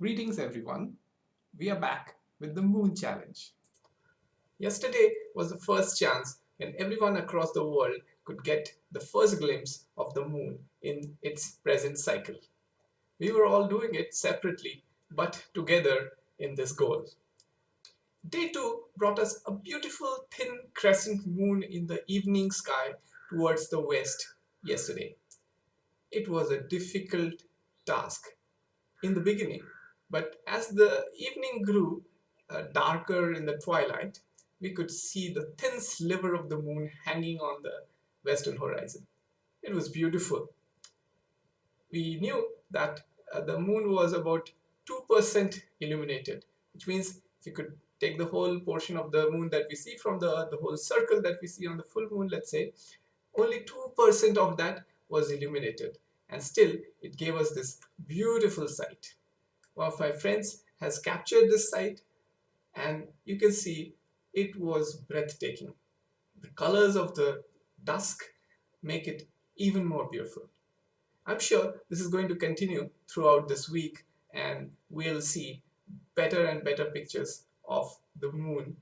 Greetings everyone. We are back with the Moon Challenge. Yesterday was the first chance when everyone across the world could get the first glimpse of the moon in its present cycle. We were all doing it separately but together in this goal. Day 2 brought us a beautiful thin crescent moon in the evening sky towards the west yesterday. It was a difficult task in the beginning, but as the evening grew uh, darker in the twilight, we could see the thin sliver of the moon hanging on the western horizon. It was beautiful. We knew that uh, the moon was about 2% illuminated, which means if you could take the whole portion of the moon that we see from the, the whole circle that we see on the full moon, let's say, only 2% of that was illuminated. And still, it gave us this beautiful sight. One of my friends has captured this sight and you can see it was breathtaking. The colors of the dusk make it even more beautiful. I'm sure this is going to continue throughout this week and we'll see better and better pictures of the moon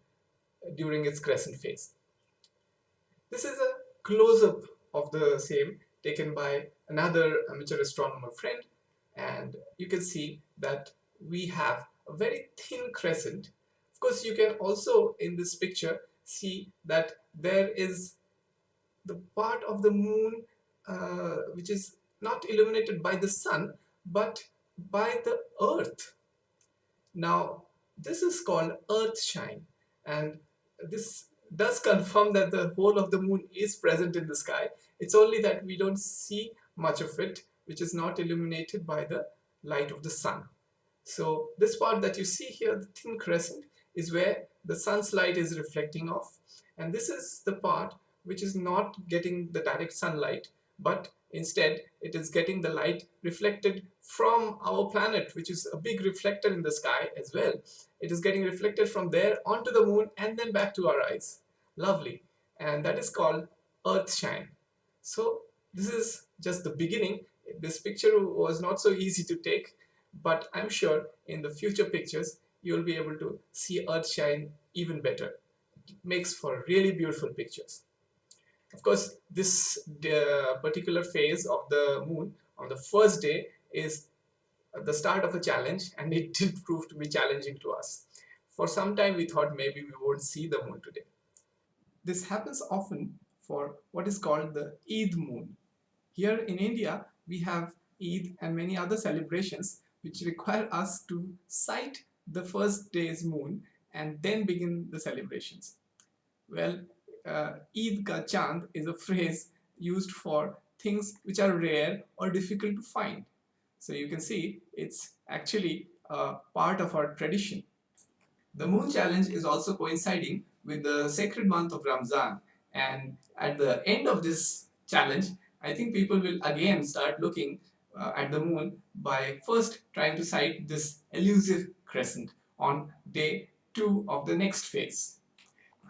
during its crescent phase. This is a close-up of the same taken by another amateur astronomer friend and you can see that we have a very thin crescent. Of course you can also in this picture see that there is the part of the moon uh, which is not illuminated by the sun but by the earth. Now this is called earth shine and this does confirm that the whole of the moon is present in the sky. It's only that we don't see much of it which is not illuminated by the light of the sun. So this part that you see here, the thin crescent, is where the sun's light is reflecting off. And this is the part which is not getting the direct sunlight but instead it is getting the light reflected from our planet which is a big reflector in the sky as well. It is getting reflected from there onto the moon and then back to our eyes. Lovely. And that is called earth shine. So this is just the beginning this picture was not so easy to take but I'm sure in the future pictures you'll be able to see earth shine even better it makes for really beautiful pictures of course, this uh, particular phase of the moon on the first day is the start of a challenge and it did prove to be challenging to us. For some time we thought maybe we won't see the moon today. This happens often for what is called the Eid moon. Here in India we have Eid and many other celebrations which require us to sight the first day's moon and then begin the celebrations. Well, uh, Eid ka chand is a phrase used for things which are rare or difficult to find. So you can see it's actually part of our tradition. The moon challenge is also coinciding with the sacred month of Ramzan and at the end of this challenge I think people will again start looking uh, at the moon by first trying to sight this elusive crescent on day 2 of the next phase.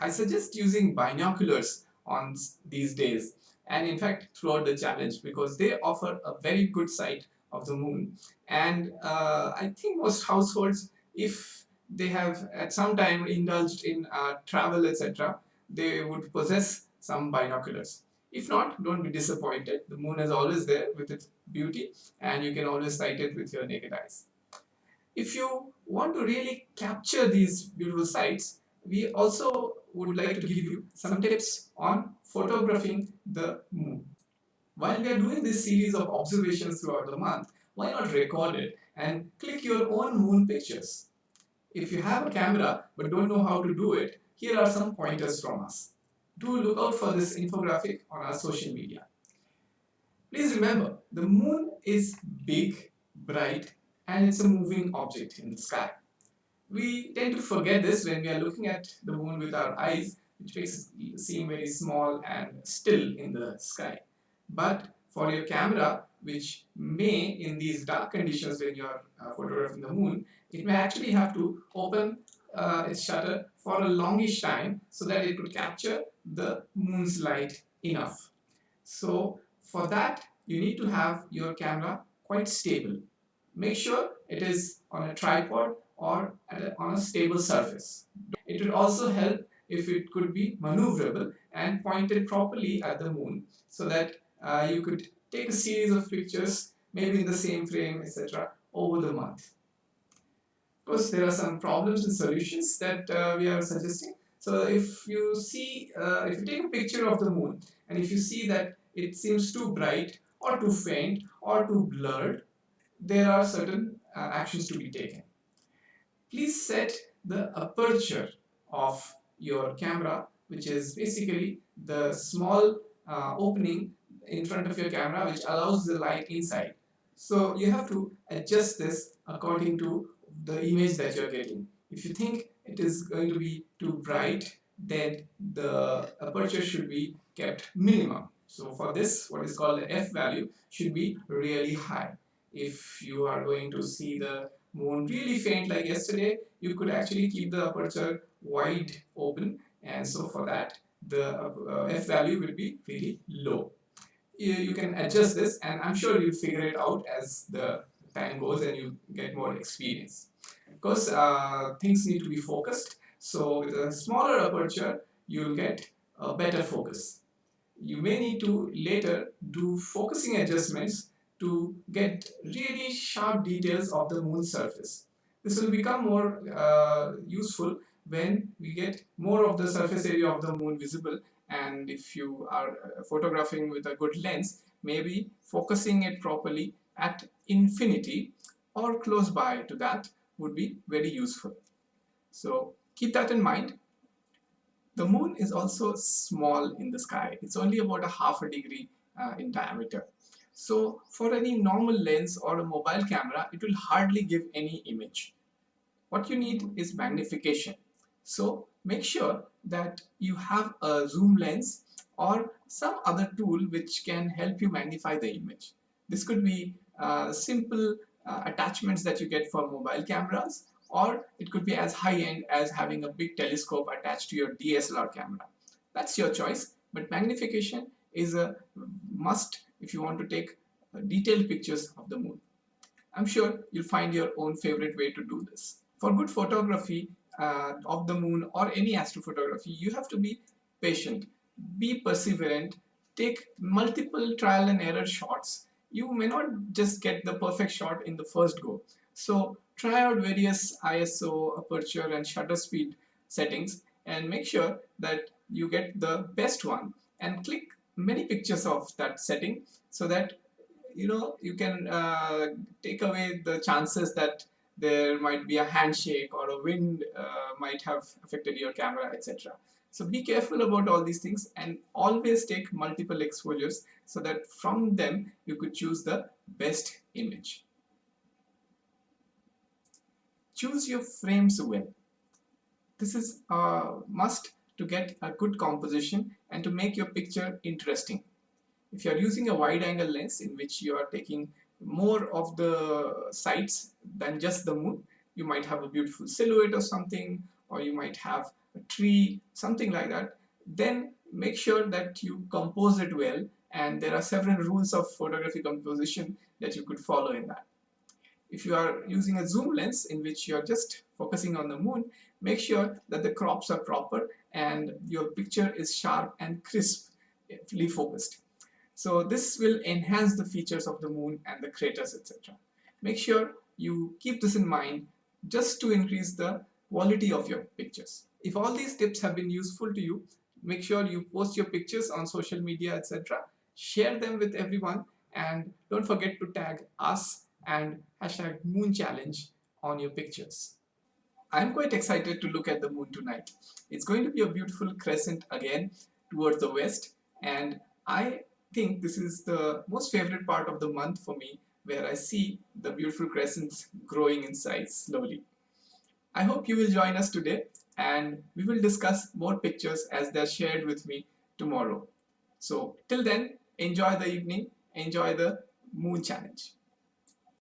I suggest using binoculars on these days and in fact throughout the challenge because they offer a very good sight of the moon and uh, I think most households if they have at some time indulged in uh, travel etc they would possess some binoculars. If not, don't be disappointed. The moon is always there with its beauty and you can always sight it with your naked eyes. If you want to really capture these beautiful sights, we also would like to give you some tips on photographing the moon. While we are doing this series of observations throughout the month, why not record it and click your own moon pictures? If you have a camera but don't know how to do it, here are some pointers from us. Do look out for this infographic on our social media. Please remember, the moon is big, bright and it's a moving object in the sky. We tend to forget this when we are looking at the moon with our eyes, which makes it seem very small and still in the sky. But for your camera, which may, in these dark conditions when you are uh, photographing the moon, it may actually have to open uh, its shutter for a longish time so that it could capture the moon's light enough. So for that, you need to have your camera quite stable make sure it is on a tripod or a, on a stable surface. It will also help if it could be maneuverable and pointed properly at the moon so that uh, you could take a series of pictures maybe in the same frame etc over the month. Of course there are some problems and solutions that uh, we are suggesting. So if you see, uh, if you take a picture of the moon and if you see that it seems too bright or too faint or too blurred, there are certain uh, actions to be taken. Please set the aperture of your camera which is basically the small uh, opening in front of your camera which allows the light inside. So you have to adjust this according to the image that you're getting. If you think it is going to be too bright, then the aperture should be kept minimum. So for this, what is called the f value should be really high. If you are going to see the moon really faint like yesterday, you could actually keep the aperture wide open and so for that the uh, f value will be really low. You, you can adjust this and I'm sure you'll figure it out as the time goes and you get more experience. Of course, uh, things need to be focused. So with a smaller aperture, you'll get a better focus. You may need to later do focusing adjustments to get really sharp details of the moon's surface. This will become more uh, useful when we get more of the surface area of the moon visible and if you are uh, photographing with a good lens maybe focusing it properly at infinity or close by to that would be very useful. So keep that in mind. The moon is also small in the sky. It's only about a half a degree uh, in diameter. So for any normal lens or a mobile camera, it will hardly give any image. What you need is magnification. So make sure that you have a zoom lens or some other tool which can help you magnify the image. This could be uh, simple uh, attachments that you get for mobile cameras or it could be as high-end as having a big telescope attached to your DSLR camera. That's your choice but magnification is a must if you want to take uh, detailed pictures of the moon. I'm sure you'll find your own favorite way to do this. For good photography uh, of the moon or any astrophotography, you have to be patient, be perseverant, take multiple trial and error shots you may not just get the perfect shot in the first go. So try out various ISO, aperture and shutter speed settings and make sure that you get the best one and click many pictures of that setting so that you know you can uh, take away the chances that there might be a handshake or a wind uh, might have affected your camera etc. So be careful about all these things and always take multiple exposures so that from them you could choose the best image. Choose your frames well. This is a must to get a good composition and to make your picture interesting. If you are using a wide angle lens in which you are taking more of the sights than just the moon, you might have a beautiful silhouette or something or you might have a tree, something like that, then make sure that you compose it well and there are several rules of photography composition that you could follow in that. If you are using a zoom lens in which you are just focusing on the moon, make sure that the crops are proper and your picture is sharp and crisply focused. So this will enhance the features of the moon and the craters etc. Make sure you keep this in mind just to increase the quality of your pictures. If all these tips have been useful to you, make sure you post your pictures on social media, etc. Share them with everyone and don't forget to tag us and hashtag moon challenge on your pictures. I'm quite excited to look at the moon tonight. It's going to be a beautiful crescent again towards the west and I think this is the most favorite part of the month for me where I see the beautiful crescents growing in size slowly. I hope you will join us today and we will discuss more pictures as they're shared with me tomorrow. So till then, enjoy the evening, enjoy the moon challenge.